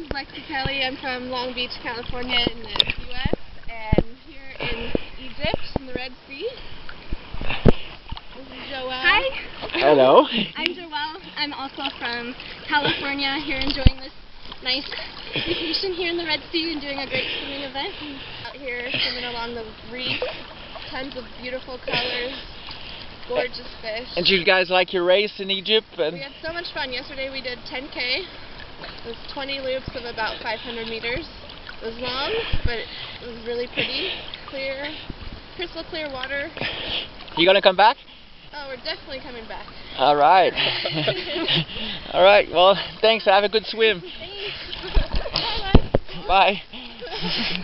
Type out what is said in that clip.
name's Lexi Kelly. I'm from Long Beach, California in the U.S. and here in Egypt in the Red Sea. This is Joelle. Hi, Hello. I'm Joelle. I'm also from California, here enjoying this nice vacation here in the Red Sea and doing a great swimming event. Out here swimming along the reef. Tons of beautiful colors. Gorgeous fish. And you guys like your race in Egypt? We had so much fun. Yesterday we did 10K. It was 20 loops of about 500 meters. It was long, but it was really pretty, clear, crystal clear water. you gonna come back? Oh, we're definitely coming back. All right. All right. Well, thanks. Have a good swim. Bye-bye. Bye.